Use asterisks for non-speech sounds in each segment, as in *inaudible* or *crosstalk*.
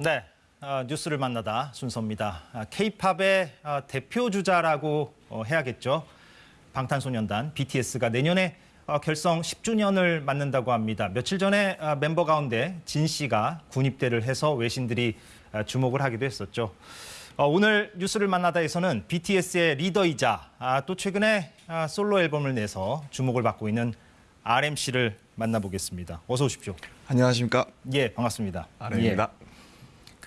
네, 어, 뉴스를 만나다 순서입니다. K-팝의 어, 대표 주자라고 어, 해야겠죠. 방탄소년단 BTS가 내년에 어, 결성 10주년을 맞는다고 합니다. 며칠 전에 어, 멤버 가운데 진 씨가 군입대를 해서 외신들이 어, 주목을 하기도 했었죠. 어, 오늘 뉴스를 만나다에서는 BTS의 리더이자 아, 또 최근에 아, 솔로 앨범을 내서 주목을 받고 있는 RMC를 만나보겠습니다. 어서 오십시오. 안녕하십니까 예, 반갑습니다. 아름입니다. 예.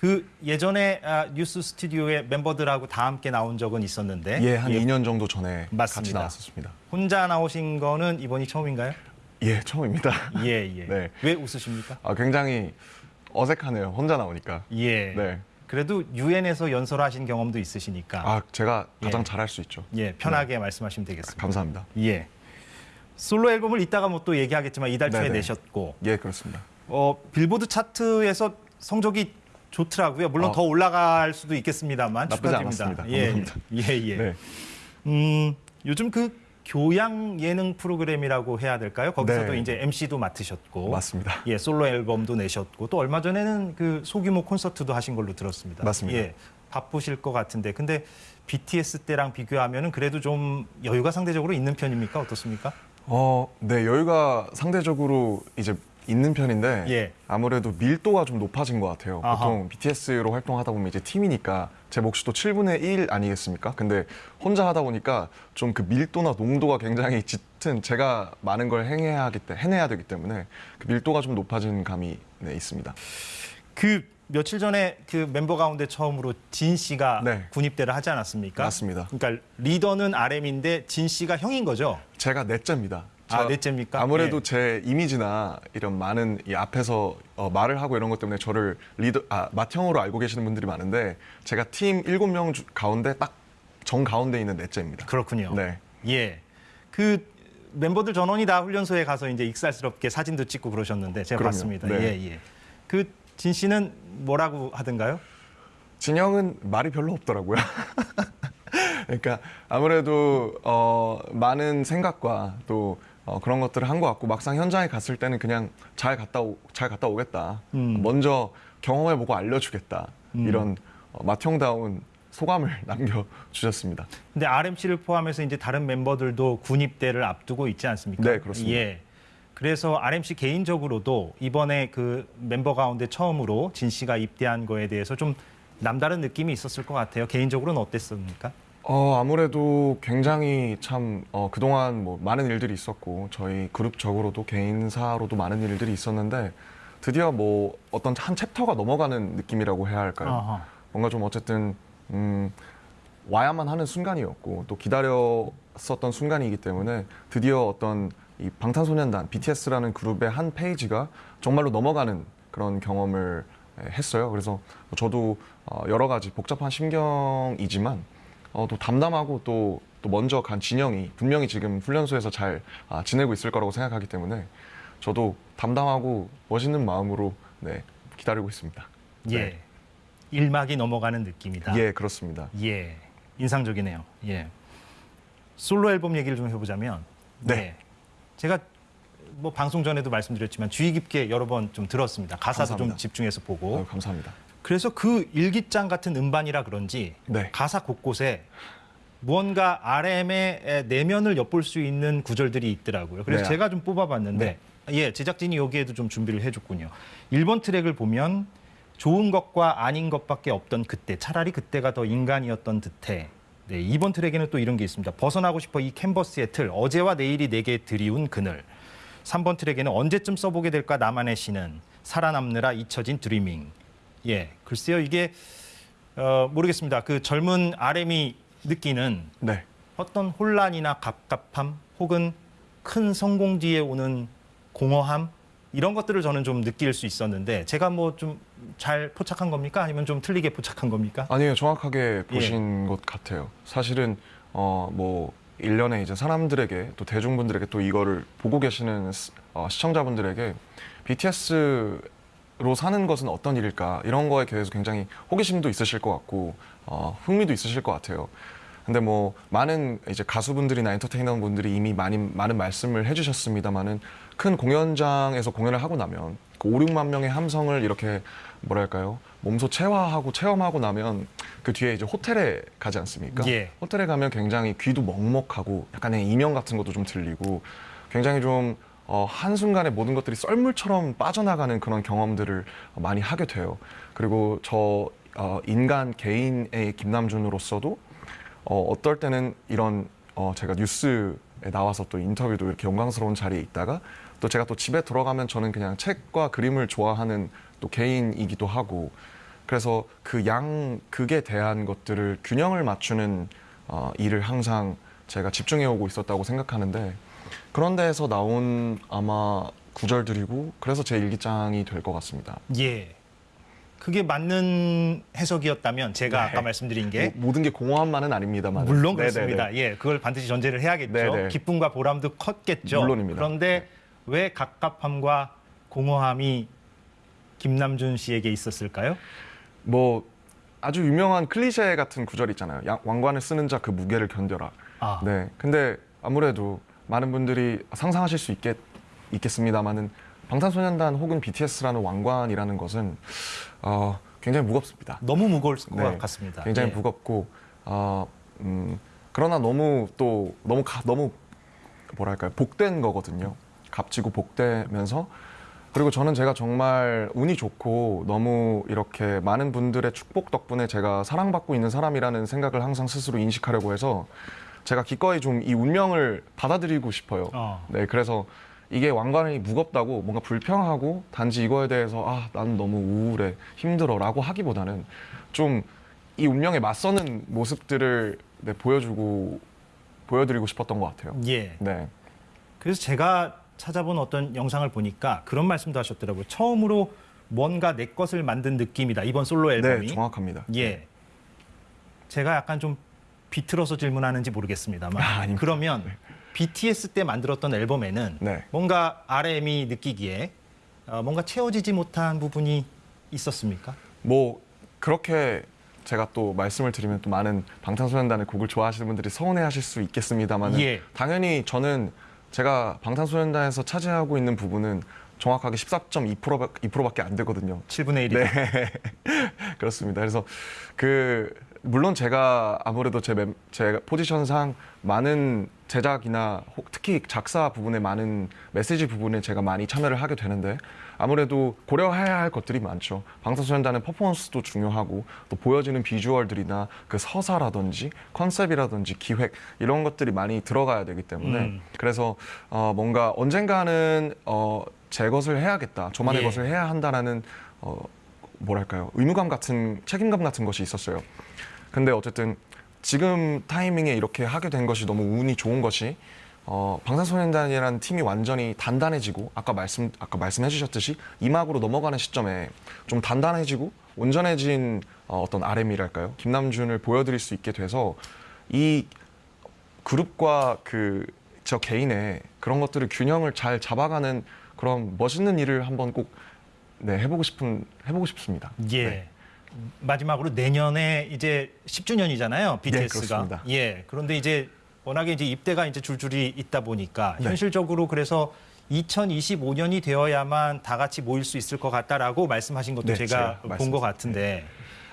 그 예전에 아, 뉴스 스튜디오에 멤버들하고 다 함께 나온 적은 있었는데 예, 한 2년 정도 전에 같이 맞습니다. 나왔었습니다. 혼자 나오신 거는 이번이 처음인가요? 예, 처음입니다. 예, 예. *laughs* 네. 왜 웃으십니까? 아, 굉장히 어색하네요. 혼자 나오니까. 예. 네. 그래도 유엔에서 연설하신 경험도 있으시니까 아, 제가 가장 예. 잘할 수 있죠. 예, 편하게 말씀하시면 되겠습니다. 감사합니다. 예. 솔로 앨범을 이따가 뭐 또 얘기하겠지만 이달 초에 네네. 내셨고 예, 그렇습니다. 어, 빌보드 차트에서 성적이 좋더라고요. 물론 어. 더 올라갈 수도 있겠습니다만 축하드립니다. 예. 예, 예. 네. 음, 요즘 그 교양 예능 프로그램이라고 해야 될까요? 거기서도 네. 이제 MC도 맡으셨고, 맞습니다. 예, 솔로 앨범도 내셨고, 또 얼마 전에는 그 소규모 콘서트도 하신 걸로 들었습니다. 맞습니다. 예, 바쁘실 것 같은데, 근데 BTS 때랑 비교하면은 그래도 좀 여유가 상대적으로 있는 편입니까? 어떻습니까? 어, 네, 여유가 상대적으로 이제 있는 편인데 예. 아무래도 밀도가 좀 높아진 것 같아요. 아하. 보통 BTS로 활동하다 보면 이제 팀이니까 제 몫이 또 7분의 1 아니겠습니까? 근데 혼자 하다 보니까 좀 그 밀도나 농도가 굉장히 짙은 제가 많은 걸 행해야 하기 때 해내야 되기 때문에 그 밀도가 좀 높아진 감이 네, 있습니다. 그 며칠 전에 그 멤버 가운데 처음으로 진 씨가 네. 군입대를 하지 않았습니까? 맞습니다. 그러니까 리더는 RM인데 진 씨가 형인 거죠? 제가 넷째입니다. 아, 저- 넷째입니까? 아무래도 예. 제 이미지나 이런 많은 이 앞에서 어, 말을 하고 이런 것 때문에 저를 리더, 아, 맏형으로 알고 계시는 분들이 많은데 제가 팀 일곱 명 주- 가운데 딱 정 가운데 있는 넷째입니다. 그렇군요. 네. 예. 그 멤버들 전원이 다 훈련소에 가서 이제 익살스럽게 사진도 찍고 그러셨는데 제가 그럼요. 봤습니다. 네. 예, 예. 그 진 씨는 뭐라고 하던가요? 진영은 말이 별로 없더라고요. *laughs* 그러니까 아무래도 어, 많은 생각과 또 어, 그런 것들을 한 것 같고 막상 현장에 갔을 때는 그냥 잘 갔다 오, 잘 갔다 오겠다. 음. 먼저 경험해 보고 알려주겠다. 이런 어, 맏형다운 소감을 *laughs* 남겨주셨습니다. 근데 RMC를 포함해서 이제 다른 멤버들도 군입대를 앞두고 있지 않습니까? 네, 그렇습니다. 예. 그래서 RMC 개인적으로도 이번에 그 멤버 가운데 처음으로 진 씨가 입대한 거에 대해서 좀 남다른 느낌이 있었을 것 같아요. 개인적으로는 어땠습니까? 어, 아무래도 굉장히 참 어, 그동안 뭐 많은 일들이 있었고 저희 그룹적으로도 개인사로도 많은 일들이 있었는데 드디어 뭐 어떤 한 챕터가 넘어가는 느낌이라고 해야 할까요? 아하. 뭔가 좀 어쨌든 음, 와야만 하는 순간이었고 또 기다렸었던 순간이기 때문에 드디어 어떤 이 방탄소년단 BTS라는 그룹의 한 페이지가 정말로 넘어가는 그런 경험을 에, 했어요. 그래서 저도 어, 여러 가지 복잡한 심경이지만 어, 또 담담하고 또, 또 먼저 간 진영이 분명히 지금 훈련소에서 잘 아, 지내고 있을 거라고 생각하기 때문에 저도 담담하고 멋있는 마음으로 네, 기다리고 있습니다. 예. 네. 일막이 넘어가는 느낌이다. 예, 그렇습니다. 예, 인상적이네요. 예. 솔로 앨범 얘기를 좀 해보자면, 네. 예. 제가 뭐 방송 전에도 말씀드렸지만 주의 깊게 여러 번 좀 들었습니다. 가사도 좀 감사합니다. 집중해서 보고. 아유, 감사합니다. 그래서 그 일기장 같은 음반이라 그런지 네. 가사 곳곳에 무언가 RM의 내면을 엿볼 수 있는 구절들이 있더라고요. 그래서 네. 제가 좀 뽑아봤는데, 예, 제작진이 여기에도 좀 준비를 해줬군요. 1번 트랙을 보면 좋은 것과 아닌 것밖에 없던 그때, 차라리 그때가 더 인간이었던 듯해. 네, 2번 트랙에는 또 이런 게 있습니다. 벗어나고 싶어 이 캔버스의 틀, 어제와 내일이 내게 드리운 그늘. 3번 트랙에는 언제쯤 써보게 될까 나만의 시는 살아남느라 잊혀진 드리밍. 예, 글쎄요 이게 어, 모르겠습니다. 그 젊은 RM이 느끼는 네. 어떤 혼란이나 갑갑함 혹은 큰 성공 뒤에 오는 공허함 이런 것들을 저는 좀 느낄 수 있었는데 제가 뭐 좀 잘 포착한 겁니까? 아니면 좀 틀리게 포착한 겁니까? 아니에요. 정확하게 예. 보신 것 같아요. 사실은 어 뭐 일련의 이제 사람들에게 또 대중분들에게 또 이거를 보고 계시는 스- 어, 시청자분들에게 BTS 로 사는 것은 어떤 일일까 이런 거에 대해서 굉장히 호기심도 있으실 것 같고 어, 흥미도 있으실 것 같아요. 근데 뭐 많은 이제 가수분들이나 엔터테이너 분들이 이미 많이 많은 말씀을 해주셨습니다만은 큰 공연장에서 공연을 하고 나면 그 5, 6만 명의 함성을 이렇게 뭐랄까요 몸소 체화하고 체험하고 나면 그 뒤에 이제 호텔에 가지 않습니까? 예. 호텔에 가면 굉장히 귀도 먹먹하고 약간의 이명 같은 것도 좀 들리고 굉장히 좀 어, 한순간에 모든 것들이 썰물처럼 빠져나가는 그런 경험들을 많이 하게 돼요. 그리고 저 어, 인간 개인의 김남준으로서도 어, 어떨 때는 이런 어, 제가 뉴스에 나와서 또 인터뷰도 이렇게 영광스러운 자리에 있다가 또 제가 또 집에 들어가면 저는 그냥 책과 그림을 좋아하는 또 개인이기도 하고 그래서 그 양 극에 대한 것들을 균형을 맞추는 어, 일을 항상 제가 집중해 오고 있었다고 생각하는데 그런 데에서 나온 아마 구절들이고 그래서 제 일기장이 될 것 같습니다. 예. 그게 맞는 해석이었다면 제가 네. 아까 말씀드린 게 뭐, 모든 게 공허함만은 아닙니다만 물론 네네네. 그렇습니다. 예, 그걸 반드시 전제를 해야겠죠. 네네. 기쁨과 보람도 컸겠죠. 물론입니다. 그런데 왜 갑갑함과 공허함이 김남준 씨에게 있었을까요? 뭐 아주 유명한 클리셰 같은 구절 있잖아요. 양- 왕관을 쓰는 자 그 무게를 견뎌라. 아, 네. 근데 아무래도 많은 분들이 상상하실 수 있겠, 있겠습니다만은 방탄소년단 혹은 BTS라는 왕관이라는 것은 어, 굉장히 무겁습니다. 너무 무거울 것 네. 같습니다. 굉장히 예. 무겁고 어, 음, 그러나 너무 또 너무 가, 너무 뭐랄까요 복된 거거든요. 값지고 복되면서 그리고 저는 제가 정말 운이 좋고 너무 이렇게 많은 분들의 축복 덕분에 제가 사랑받고 있는 사람이라는 생각을 항상 스스로 인식하려고 해서 제가 기꺼이 좀 이 운명을 받아들이고 싶어요. 어. 네, 그래서 이게 왕관이 무겁다고 뭔가 불평하고 단지 이거에 대해서 아, 나는 너무 우울해, 힘들어라고 하기보다는 좀 이 운명에 맞서는 모습들을 네, 보여주고 보여드리고 싶었던 것 같아요. 예. 네, 그래서 제가 찾아본 어떤 영상을 보니까 그런 말씀도 하셨더라고요. 처음으로 뭔가 내 것을 만든 느낌이다. 이번 솔로 앨범이. 네, 정확합니다. 예. 제가 약간 좀 비틀어서 질문하는지 모르겠습니다만. 아. 그러면 BTS 때 만들었던 앨범에는 네. 뭔가 RM이 느끼기에 어, 뭔가 채워지지 못한 부분이 있었습니까? 뭐 그렇게 제가 또 말씀을 드리면 또 많은 방탄소년단의 곡을 좋아하시는 분들이 서운해하실 수 있겠습니다만 예. 당연히 저는 제가 방탄소년단에서 차지하고 있는 부분은 정확하게 14.2%밖에 안 되거든요. 7분의 1이. 네, *laughs* 그렇습니다. 그래서 그 물론 제가 아무래도 제, 멤- 제 포지션상 많은 제작이나 혹 특히 작사 부분에 많은 메시지 부분에 제가 많이 참여를 하게 되는데 아무래도 고려해야 할 것들이 많죠. 방탄소년단의 퍼포먼스도 중요하고 또 보여지는 비주얼들이나 그 서사라든지 컨셉이라든지 기획 이런 것들이 많이 들어가야 되기 때문에 음. 그래서 어, 뭔가 언젠가는 어, 제 것을 해야겠다, 저만의 예. 것을 해야 한다라는 어, 뭐랄까요 의무감 같은 책임감 같은 것이 있었어요. 근데 어쨌든 지금 타이밍에 이렇게 하게 된 것이 너무 운이 좋은 것이 어, 방탄소년단이라는 팀이 완전히 단단해지고 아까 말씀 아까 말씀해 주셨듯이 이막으로 넘어가는 시점에 좀 단단해지고 온전해진 어, 어떤 RM이랄까요 김남준을 보여드릴 수 있게 돼서 이 그룹과 그 저 개인의 그런 것들을 균형을 잘 잡아가는 그런 멋있는 일을 한번 꼭 네, 해보고 싶은 해보고 싶습니다. 예. 네. 마지막으로 내년에 이제 10주년이잖아요. BTS가. 그렇습니다. 예. 그런데 이제 워낙에 이제 입대가 이제 줄줄이 있다 보니까 네. 현실적으로 그래서 2025년이 되어야만 다 같이 모일 수 있을 것 같다라고 말씀하신 것도 네, 제가 제가 본것 말씀드렸습니다. 같은데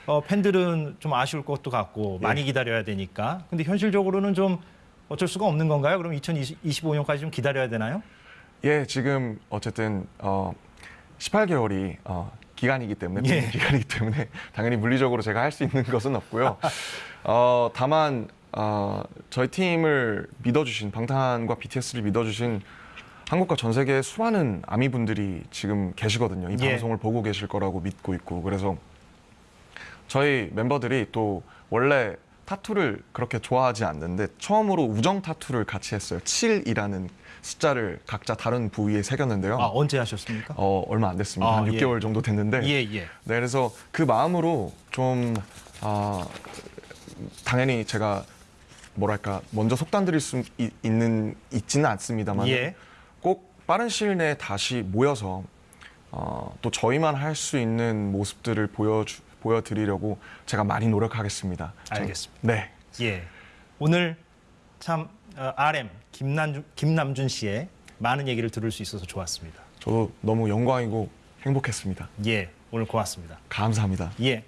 어, 팬들은 좀 아쉬울 것도 같고 예. 많이 기다려야 되니까. 근데 현실적으로는 좀 어쩔 수가 없는 건가요? 그럼 2025년까지 좀 기다려야 되나요? 예, 지금 어쨌든 어, 18개월이 어, 기간이기 때문에 예. 예. 기간이기 때문에 *laughs* 당연히 물리적으로 제가 할 수 있는 것은 없고요. *laughs* 어, 다만 어, 저희 팀을 믿어주신 방탄과 BTS를 믿어주신 한국과 전 세계의 수많은 아미 분들이 지금 계시거든요. 이 예. 방송을 보고 계실 거라고 믿고 있고 그래서 저희 멤버들이 또 원래 타투를 그렇게 좋아하지 않는데 처음으로 우정 타투를 같이 했어요. 7이라는 숫자를 각자 다른 부위에 새겼는데요. 아, 언제 하셨습니까? 어, 얼마 안 됐습니다. 아, 한 예. 6개월 정도 됐는데. 예, 예. 네, 그래서 그 마음으로 좀 아, 당연히 제가 뭐랄까 먼저 속단드릴 수 있, 는 있지는 않습니다만 예. 꼭 빠른 시일 내에 다시 모여서 어, 또 저희만 할 수 있는 모습들을 보여주, 보여드리려고 제가 많이 노력하겠습니다. 저- 알겠습니다. 네, 예. 오늘 참 어, RM 김남준, 김남준 씨의 많은 얘기를 들을 수 있어서 좋았습니다. 저도 너무 영광이고 행복했습니다. 예. 오늘 고맙습니다. 감사합니다. 예.